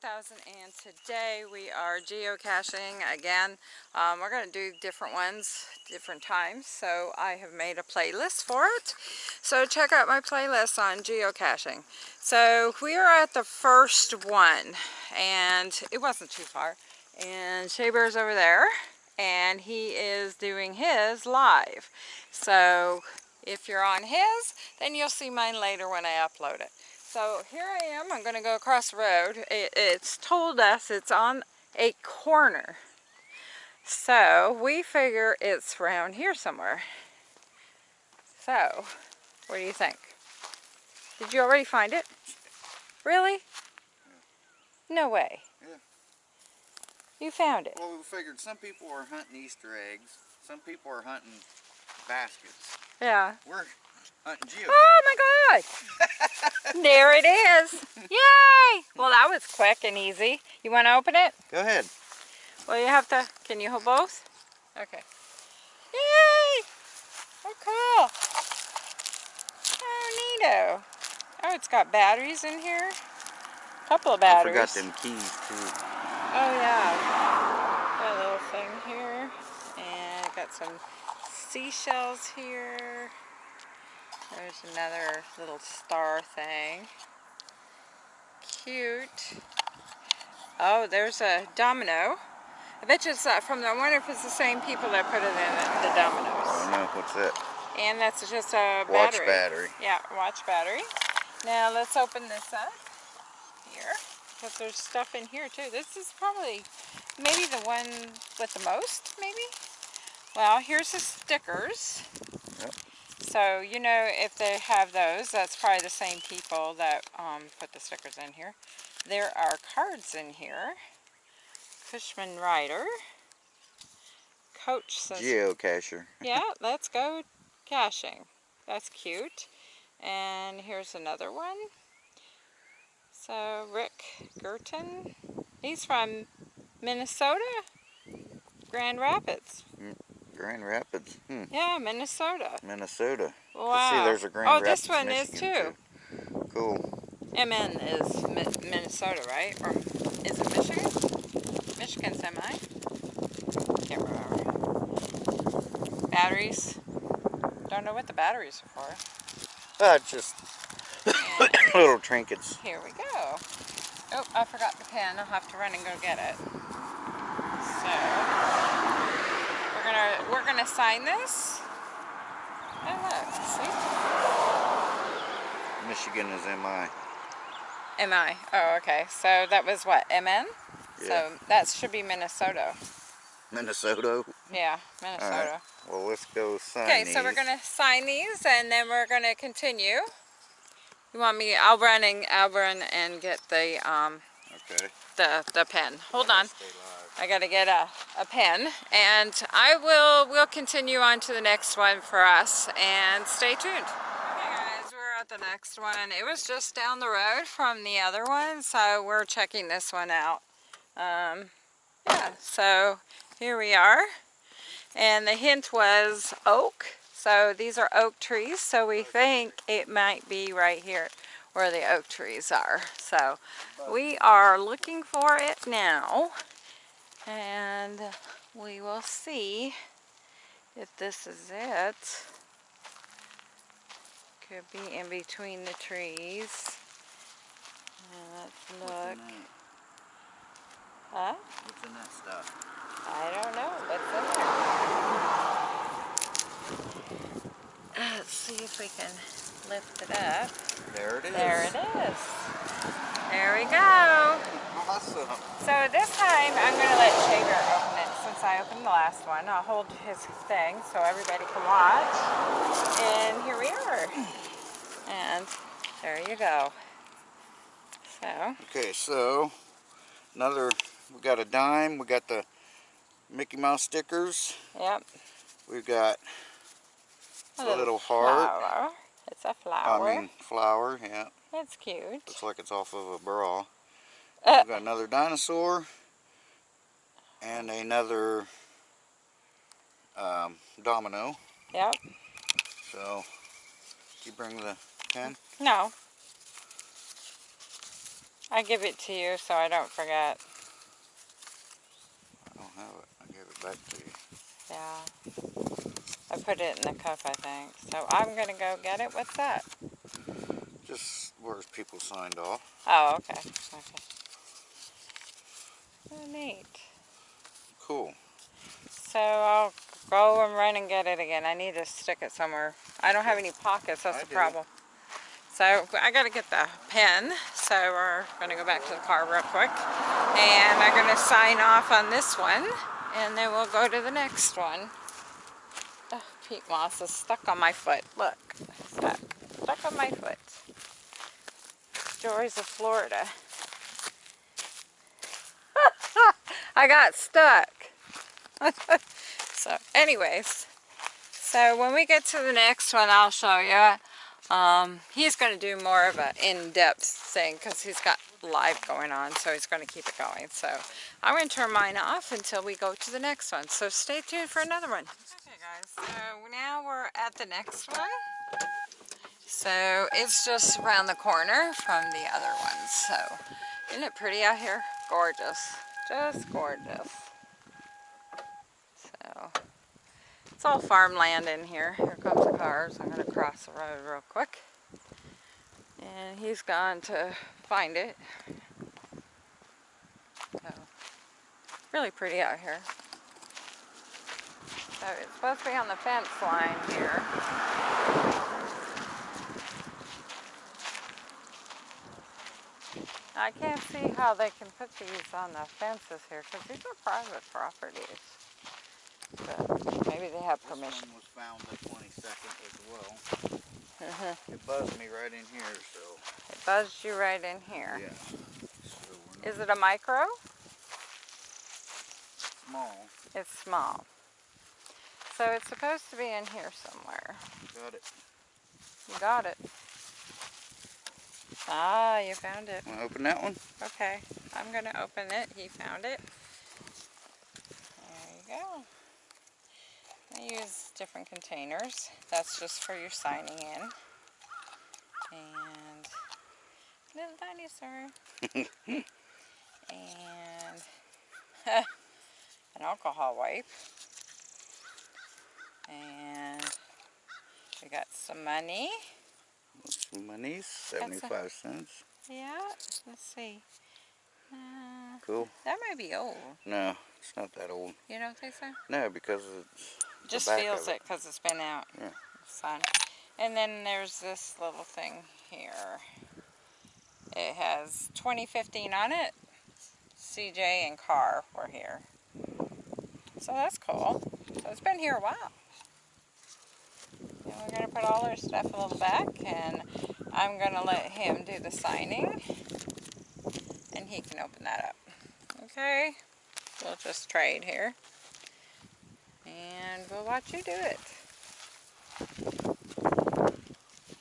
1000 and today we are geocaching again. Um, we're going to do different ones, different times, so I have made a playlist for it. So check out my playlist on geocaching. So we are at the first one and it wasn't too far. And Shea over there and he is doing his live. So if you're on his, then you'll see mine later when I upload it. So here I am, I'm going to go across the road. It, it's told us it's on a corner. So we figure it's around here somewhere. So, what do you think? Did you already find it? Really? No way. Yeah. You found it. Well, we figured some people are hunting Easter eggs. Some people are hunting baskets. Yeah. We're hunting geocaches. Oh my god! there it is! Yay! Well, that was quick and easy. You want to open it? Go ahead. Well, you have to. Can you hold both? Okay. Yay! Oh, cool. Oh, neato. Oh, it's got batteries in here. A couple of batteries. I forgot them keys too. Oh, yeah. Got a little thing here. And got some seashells here. There's another little star thing. Cute. Oh, there's a domino. I bet you it's uh, from the, I wonder if it's the same people that put it in the, the I dominoes. don't know what's that. And that's just a Watch battery. battery. Yeah, watch battery. Now let's open this up here. Because there's stuff in here too. This is probably maybe the one with the most, maybe? Well, here's the stickers. Yep. So, you know, if they have those, that's probably the same people that um, put the stickers in here. There are cards in here. Cushman Rider. Coach says Geocacher. yeah, let's go caching. That's cute. And here's another one. So Rick Girton, he's from Minnesota, Grand Rapids. Grand Rapids. Hmm. Yeah, Minnesota. Minnesota. Wow. See, there's a Grand oh, Rapids, this one is Michigan, too. Cool. MN is Mi Minnesota, right? Or is it Michigan? Michigan's MI? Can't remember. Batteries. Don't know what the batteries are for. Uh, just little trinkets. Here we go. Oh, I forgot the pen. I'll have to run and go get it. So gonna we're gonna sign this. Oh look, Michigan is MI. see? Am I? Oh, okay. So that was what MN. Yeah. So that should be Minnesota. Minnesota. Yeah, Minnesota. Well, let's go sign Okay, so we're gonna sign these and then we're gonna continue. You want me? I'll run and I'll run and get the um Okay. the the pen. Hold on. I gotta get a, a pen and I will we'll continue on to the next one for us and stay tuned. Okay guys, we're at the next one. It was just down the road from the other one, so we're checking this one out. Um, yeah, so here we are. And the hint was oak. So these are oak trees, so we think it might be right here where the oak trees are. So we are looking for it now and we will see if this is it. Could be in between the trees. Uh, Let's look. Huh? What's in that stuff? I don't know. What's in there? Let's see if we can lift it up. There it is. There it is. There we go. Awesome. So this time I'm going to let Shea Bear open it since I opened the last one. I'll hold his thing so everybody can watch. And here we are. And there you go. So, Okay, so another. We got a dime. We got the Mickey Mouse stickers. yep. We've got A a little heart. flower. It's a flower. I mean flower. Yeah, it's cute. looks like it's off of a bra. Uh, We've got another dinosaur and another um, domino. yep. So, you bring the pen. No. I give it to you so I don't forget. I don't have it. I gave it back to you. Yeah. I put it in the cup, I think. So I'm going to go get it. What's that? Just where's people signed off. Oh, okay. Okay. Neat. Cool. So I'll go and run and get it again. I need to stick it somewhere. I don't have any pockets. That's I the do. problem. So I got to get the pen. So we're going to go back to the car real quick. And I'm going to sign off on this one. And then we'll go to the next one. Oh, peat moss is stuck on my foot. Look. Stuck. Stuck on my foot. Joys of Florida. I got stuck. so anyways, so when we get to the next one, I'll show you. Um, he's going to do more of an in-depth thing because he's got live going on, so he's going to keep it going. So I'm going to turn mine off until we go to the next one. So stay tuned for another one. Okay guys, so now we're at the next one. So it's just around the corner from the other one. So isn't it pretty out here? Gorgeous. Just gorgeous. So it's all farmland in here. Here comes the cars. I'm going to cross the road real quick. And he's gone to find it. So really pretty out here. So it's supposed to be on the fence line here. I can't see how they can put these on the fences here because these are private properties. But maybe they have permission. This one was found the 22nd as well. Uh-huh. It buzzed me right in here, so It buzzed you right in here. yeah. So we're Is it a micro? small. It's small. So it's supposed to be in here somewhere. Got it. You got it. Ah, you found it. Want to open that one? Okay, I'm going to open it. He found it. There you go. I use different containers. That's just for your signing in. And little dinosaur. and an alcohol wipe. And we got some money. Monies, a- 75 cents. Yeah, let's see. Uh, Cool. that might be old. No, it's not that old. You don't think so? No, because it's Just feels it because it's been out. Yeah. Sun. And then there's this little thing here. It has 2015 on it. CJ and Car were here. So that's cool. So it's been here a while. And we're going to put all our stuff a little back and I'm going to let him do the signing and he can open that up. Okay? We'll just trade here and we'll watch you do it.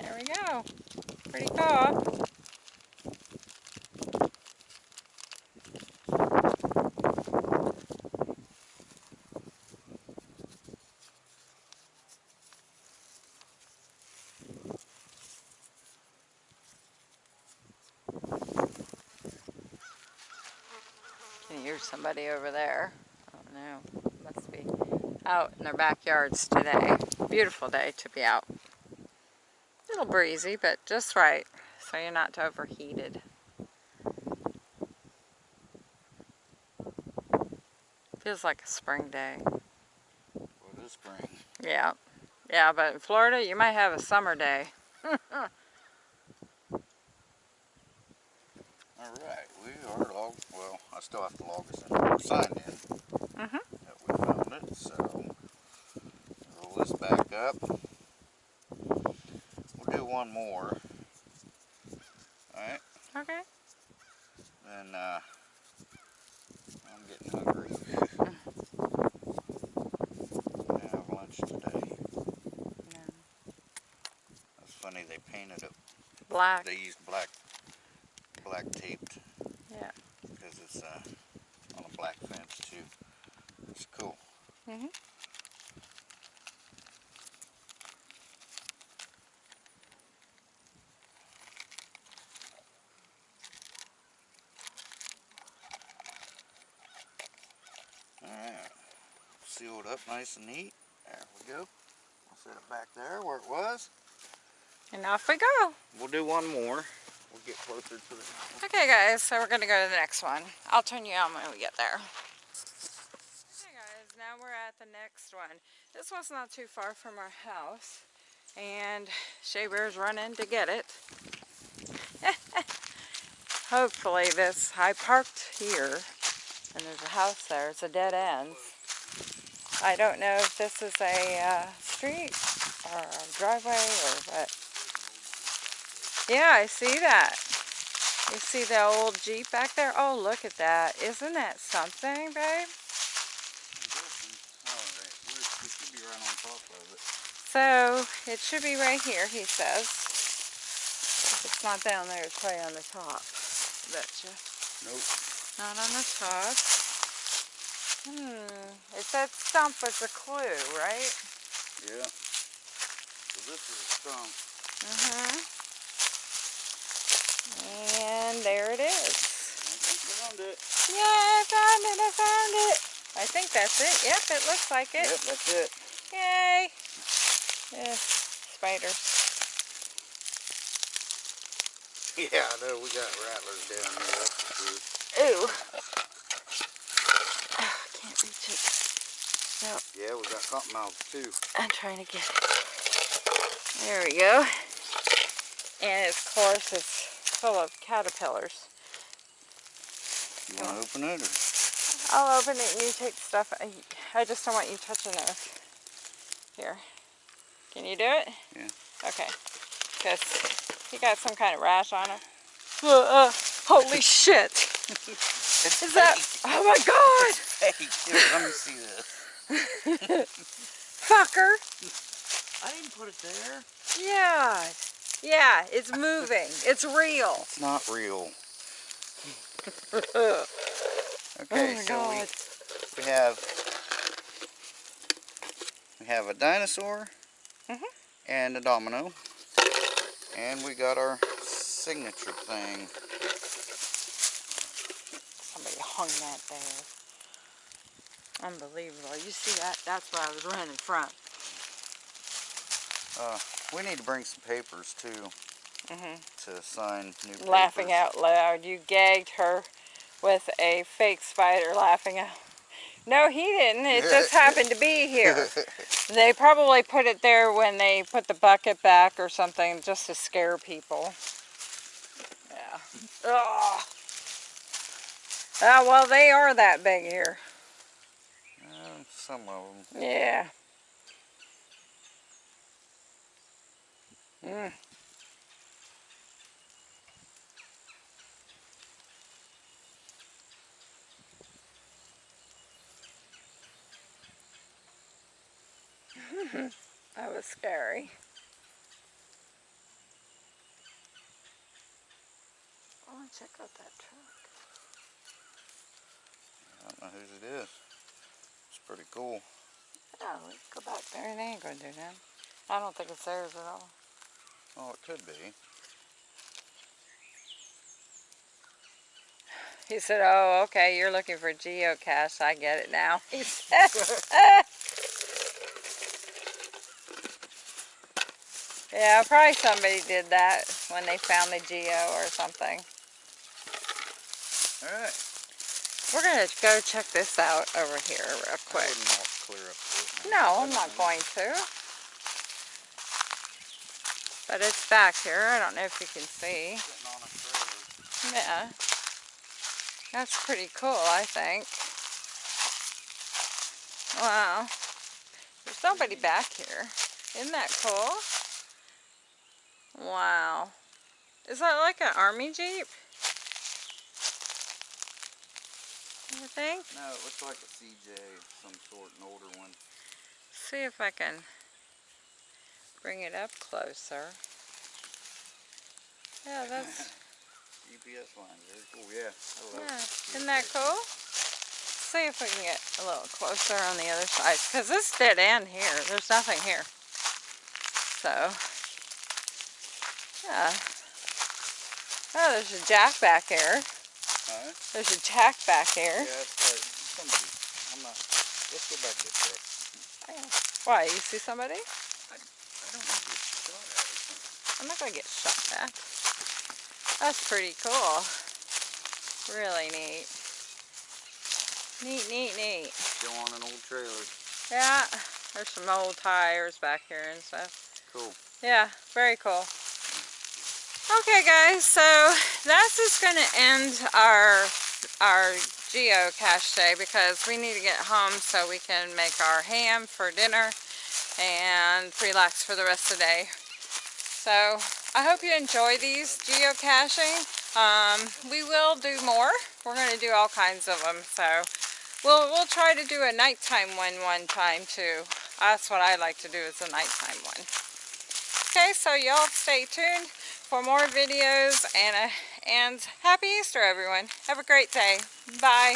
There we go. Pretty cool. Hear somebody over there. Oh no, must be out in their backyards today. Beautiful day to be out. A little breezy, but just right, so you're not overheated. Feels like a spring day. Well, it is spring. Yeah, yeah, but in Florida, you might have a summer day. Alright, we are log, well, I still have to log us in. We're signed in. Mhm. That we found it, so roll this back up. We'll do one more. Alright, Okay. then uh, I'm getting hungry. I have lunch today. That's funny, they painted it, Black. they used black, black taped. Yeah. Because it's uh, on a black fence too. It's cool. Mm hmm Alright, sealed up nice and neat. There we go. I'll set it back there where it was. And off we go. We'll do one more. We'll get closer to the Okay guys, so we're gonna go to the next one. I'll turn you on when we get there. Okay guys, now we're at the next one. This one's not too far from our house. And Shea Bear's running to get it. Hopefully this, I parked here and there's a house there. It's a dead end. I don't know if this is a uh, street or a driveway or what. Yeah, I see that. You see the old Jeep back there? Oh, look at that. Isn't that something, babe? Alright, we should be right on top of it. So, it should be right here, he says. If it's not down there, it's probably on the top. Betcha. Nope. Not on the top. Hmm. It said stump was a clue, right? Yeah. So this is a stump. Uh-huh. And there it is. I found it. Yeah, I found it, I found it. I think that's it. Yep, it looks like it. Yep, that's it. Yay! Yeah, spiders. Yeah, I know. We got rattlers down here. That's the truth. Ooh. Ah, I can't reach it. No, Yeah, we got cottonmouths too. I'm trying to get it. There we go. And of course it's full of caterpillars. You want to open it? Or? I'll open it and you take the stuff. I, I just don't want you touching those. Here. Can you do it? Yeah. Okay. Because he got some kind of rash on him. Uh, uh, holy shit! Is that? Oh my god! fake. Here, let me see this. Fucker! I didn't put it there. Yeah. Yeah, it's moving. It's real. It's not real. oh Okay, my so god. we, we have we have a dinosaur Mhm. and a domino, and we got our signature thing. Somebody hung that there. Unbelievable. You see that? That's what I was running from. Uh, we need to bring some papers too hmm to sign new papers. Laughing out loud. You gagged her with a fake spider laughing out. No, he didn't. It just happened to be here. They probably put it there when they put the bucket back or something just to scare people. Yeah. Ugh. Ah, well, they are that big here. Uh, some of them. Yeah. Mm. that was scary. I want to check out that truck. I don't know whose it is. It's pretty cool. Oh, let's go back there. They ain't gonna do that. I don't think it's theirs at all. Oh, it could be. He said, oh, okay, you're looking for geocache. I get it now. yeah, probably somebody did that when they found the geo or something. All right. We're going to go check this out over here real quick. wouldn't clear up to. No, I'm not going to. But it's back here. I don't know if you can see. Sitting on a trailer. Yeah. That's pretty cool, I think. Wow. There's somebody back here. Isn't that cool? Wow. Is that like an army jeep? You think? No, it looks like a CJ of some sort, an older one. See if I can bring it up closer. Yeah, that's GPS line, very cool. Yeah, I love Yeah, it. isn't that cool? See if we can get a little closer on the other side, because this dead end here, there's nothing here. So, yeah. Oh, there's a jack back here. Huh? There's a jack back here. Yeah, like somebody. I'm not. Let's go back this way. Why, you see somebody? I don't want to get shot at. I'm not gonna get shot at. That's pretty cool. Really neat. Neat, neat, neat. Still on an old trailer. Yeah, there's some old tires back here and stuff. Cool. Yeah, very cool. Okay guys, so that's just gonna end our our geocache day because we need to get home so we can make our ham for dinner and relax for the rest of the day. So I hope you enjoy these geocaching. Um, we will do more. We're going to do all kinds of them. So we'll, we'll try to do a nighttime one one time too. That's what I like to do is a nighttime one. Okay, so y'all stay tuned for more videos and, uh, and happy Easter everyone. Have a great day. Bye.